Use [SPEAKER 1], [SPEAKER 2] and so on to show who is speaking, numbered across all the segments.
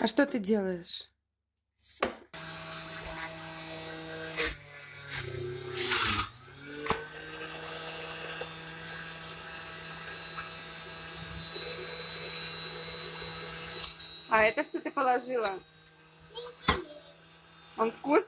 [SPEAKER 1] А что ты делаешь? А это что ты положила? Он вкусный?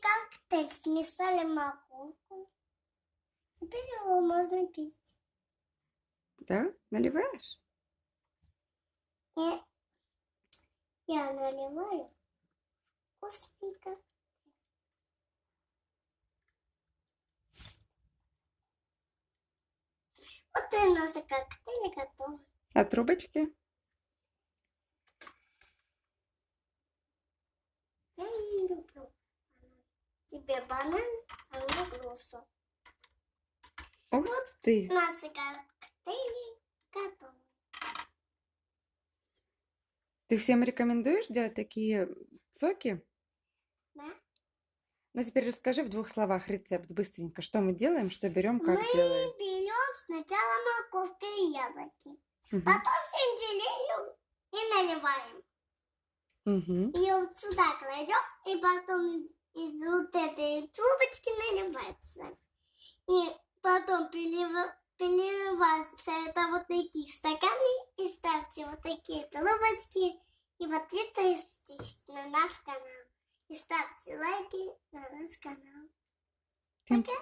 [SPEAKER 2] Коктейль, смесали морковку. Теперь его можно пить.
[SPEAKER 1] Да? Наливаешь?
[SPEAKER 2] Я, я наливаю вкусненько. Вот и у нас коктейль готов.
[SPEAKER 1] А трубочки?
[SPEAKER 2] Я не люблю. Тебе банан, а мне грушу.
[SPEAKER 1] Ух ты!
[SPEAKER 2] Наши коктейли готовы.
[SPEAKER 1] Ты всем рекомендуешь делать такие соки?
[SPEAKER 2] Да?
[SPEAKER 1] Ну, теперь расскажи в двух словах рецепт быстренько. Что мы делаем, что берем, как
[SPEAKER 2] Мы
[SPEAKER 1] делаем.
[SPEAKER 2] Сначала морковку и яблоки.
[SPEAKER 1] Мгм.
[SPEAKER 2] Потом сельдерею и наливаем.
[SPEAKER 1] Мгм.
[SPEAKER 2] И вот сюда кладем, и потом из, из вот этой трубочки наливается. И потом перелива- переливается это вот такие стаканы, и ставьте вот такие трубочки, и вот это здесь, на наш канал. И ставьте лайки на наш канал. Пока.